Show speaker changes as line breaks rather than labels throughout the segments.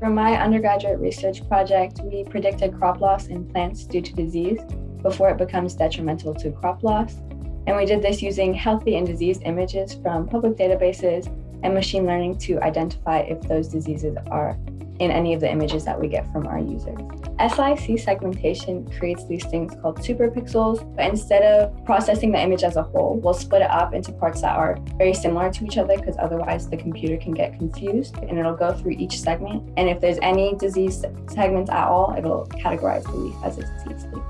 For my undergraduate research project, we predicted crop loss in plants due to disease before it becomes detrimental to crop loss. And we did this using healthy and diseased images from public databases and machine learning to identify if those diseases are in any of the images that we get from our users. SLIC segmentation creates these things called superpixels, but instead of processing the image as a whole, we'll split it up into parts that are very similar to each other because otherwise the computer can get confused and it'll go through each segment. And if there's any disease segments at all, it'll categorize the leaf as a disease leaf.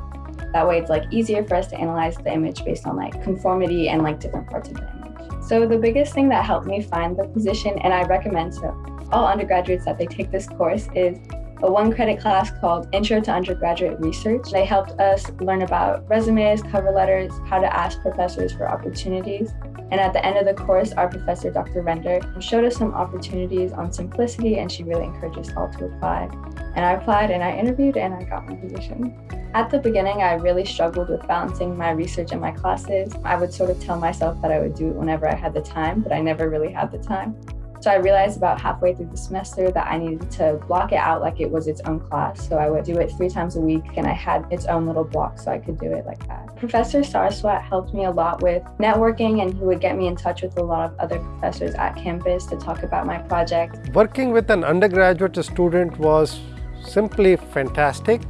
That way it's like easier for us to analyze the image based on like conformity and like different parts of the image. So the biggest thing that helped me find the position, and I recommend to all undergraduates that they take this course, is a one credit class called Intro to Undergraduate Research. They helped us learn about resumes, cover letters, how to ask professors for opportunities. And at the end of the course, our professor, Dr. Render, showed us some opportunities on Symplicity and she really encouraged us all to apply. And I applied and I interviewed and I got my position. At the beginning, I really struggled with balancing my research and my classes. I would sort of tell myself that I would do it whenever I had the time, but I never really had the time. So I realized about halfway through the semester that I needed to block it out like it was its own class. So I would do it three times a week and I had its own little block so I could do it like that. Professor Sarswat helped me a lot with networking and he would get me in touch with a lot of other professors at campus to talk about my project.
Working with an undergraduate student was simply fantastic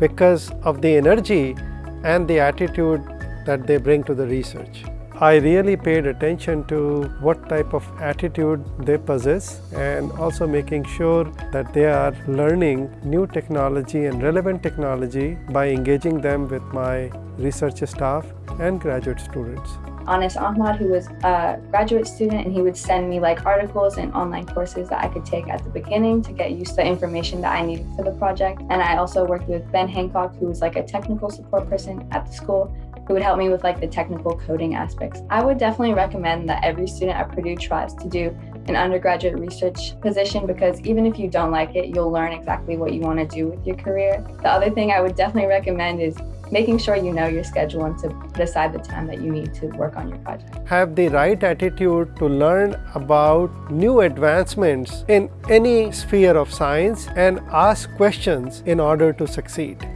because of the energy and the attitude that they bring to the research. I really paid attention to what type of attitude they possess and also making sure that they are learning new technology and relevant technology by engaging them with my research staff and graduate students.
Anis Ahmad, who was a graduate student, and he would send me like articles and online courses that I could take at the beginning to get used to the information that I needed for the project. And I also worked with Ben Hancock, who was like a technical support person at the school, who would help me with like the technical coding aspects. I would definitely recommend that every student at Purdue tries to do an undergraduate research position because even if you don't like it, you'll learn exactly what you want to do with your career. The other thing I would definitely recommend is making sure you know your schedule and to decide the time that you need to work on your project.
Have the right attitude to learn about new advancements in any sphere of science and ask questions in order to succeed.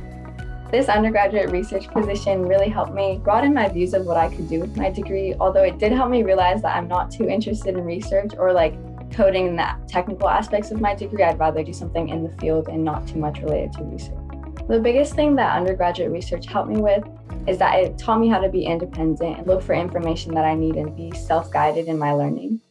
This undergraduate research position really helped me broaden my views of what I could do with my degree, although it did help me realize that I'm not too interested in research or like coding and the technical aspects of my degree. I'd rather do something in the field and not too much related to research. The biggest thing that undergraduate research helped me with is that it taught me how to be independent and look for information that I need and be self-guided in my learning.